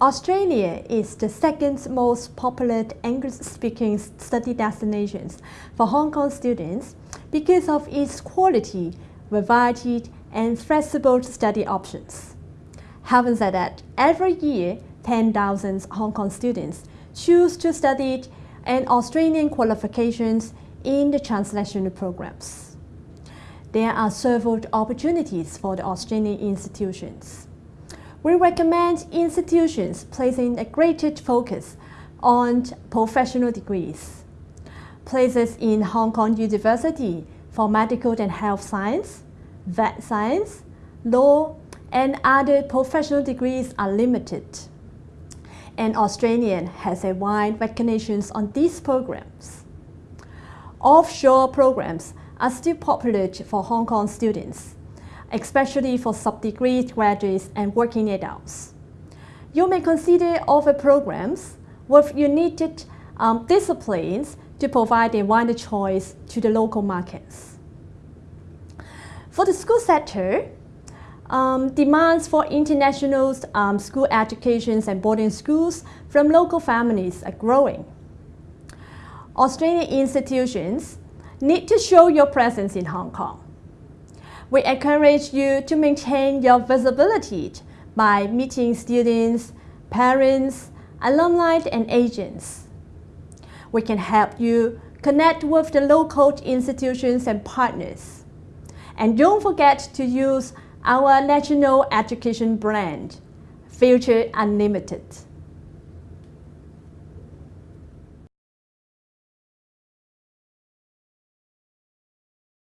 Australia is the second most popular English-speaking study destination for Hong Kong students because of its quality, variety, and flexible study options. Having said that, every year, 10,000 Hong Kong students choose to study an Australian qualifications in the transnational programs. There are several opportunities for the Australian institutions we recommend institutions placing a greater focus on professional degrees. Places in Hong Kong University for medical and health science, vet science, law, and other professional degrees are limited. And Australian has a wide recognition on these programs. Offshore programs are still popular for Hong Kong students especially for sub-degree graduates and working adults. You may consider offer programs with unique um, disciplines to provide a wider choice to the local markets. For the school sector, um, demands for international um, school educations and boarding schools from local families are growing. Australian institutions need to show your presence in Hong Kong. We encourage you to maintain your visibility by meeting students, parents, alumni, and agents. We can help you connect with the local institutions and partners. And don't forget to use our national education brand, Future Unlimited.